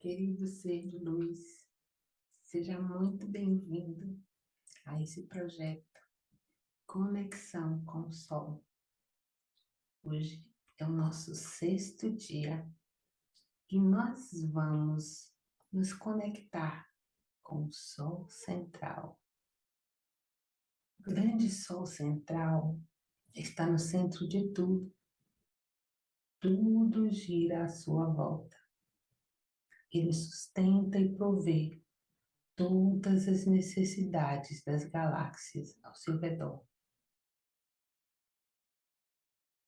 Querido ser de luz, seja muito bem-vindo a esse projeto Conexão com o Sol. Hoje é o nosso sexto dia e nós vamos nos conectar com o Sol Central. O grande Sol Central está no centro de tudo. Tudo gira à sua volta ele sustenta e provê todas as necessidades das galáxias ao seu redor.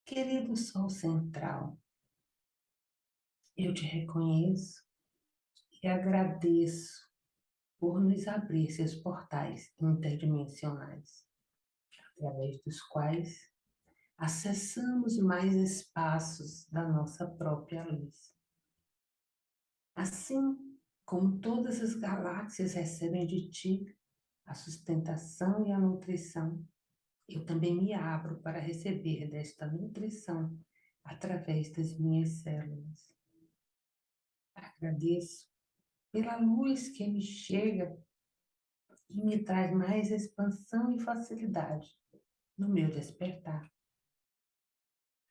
Querido Sol Central, eu te reconheço e agradeço por nos abrir seus portais interdimensionais, através dos quais acessamos mais espaços da nossa própria luz. Assim como todas as galáxias recebem de ti a sustentação e a nutrição, eu também me abro para receber desta nutrição através das minhas células. Agradeço pela luz que me chega e me traz mais expansão e facilidade no meu despertar.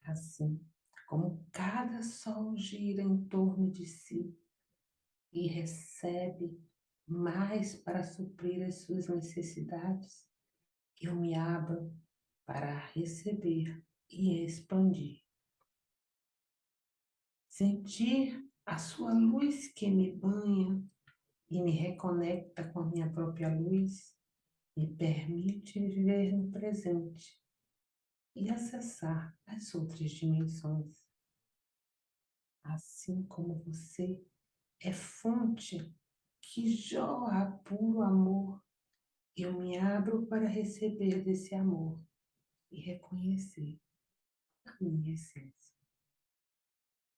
Assim como cada sol gira em torno de si, e recebe mais para suprir as suas necessidades, eu me abro para receber e expandir. Sentir a sua luz que me banha e me reconecta com a minha própria luz, me permite viver no presente e acessar as outras dimensões. Assim como você é fonte que jorra puro amor. Eu me abro para receber desse amor e reconhecer a minha essência.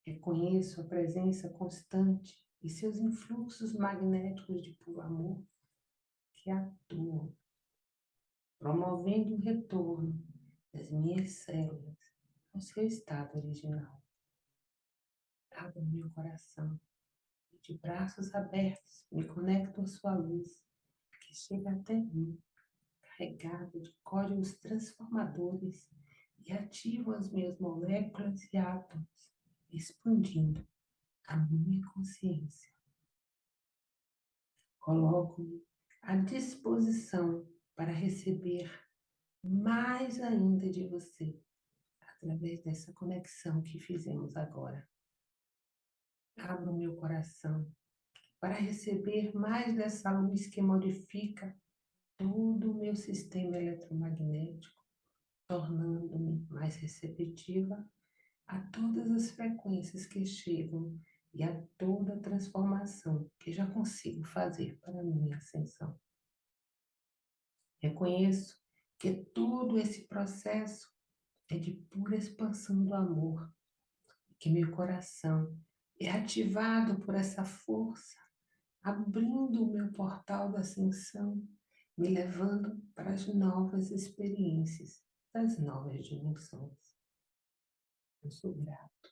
Reconheço a presença constante e seus influxos magnéticos de puro amor que atuam, promovendo o retorno das minhas células ao seu estado original. Abra meu coração de braços abertos, me conecto à sua luz, que chega até mim, carregado de códigos transformadores e ativo as minhas moléculas e átomos, expandindo a minha consciência. Coloco-me à disposição para receber mais ainda de você, através dessa conexão que fizemos agora abro meu coração para receber mais dessa luz que modifica todo o meu sistema eletromagnético, tornando-me mais receptiva a todas as frequências que chegam e a toda a transformação que já consigo fazer para a minha ascensão. Reconheço que todo esse processo é de pura expansão do amor, que meu coração é ativado por essa força, abrindo o meu portal da ascensão, me levando para as novas experiências das novas dimensões. Eu sou grato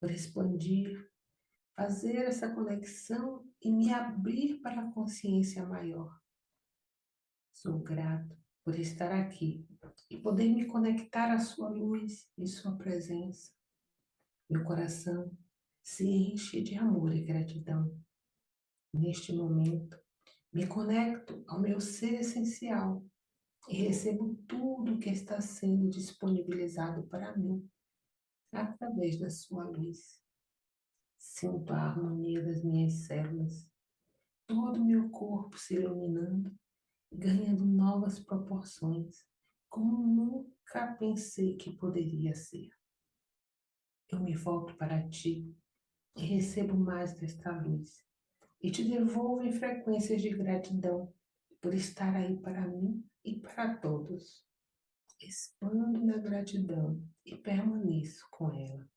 por expandir, fazer essa conexão e me abrir para a consciência maior. Sou grato por estar aqui e poder me conectar à sua luz e sua presença. Meu coração se enche de amor e gratidão. Neste momento, me conecto ao meu ser essencial e recebo tudo que está sendo disponibilizado para mim através da sua luz. Sinto a harmonia das minhas células, todo o meu corpo se iluminando, ganhando novas proporções, como nunca pensei que poderia ser. Eu me volto para ti e recebo mais desta luz. E te devolvo em frequências de gratidão por estar aí para mim e para todos. Expando na gratidão e permaneço com ela.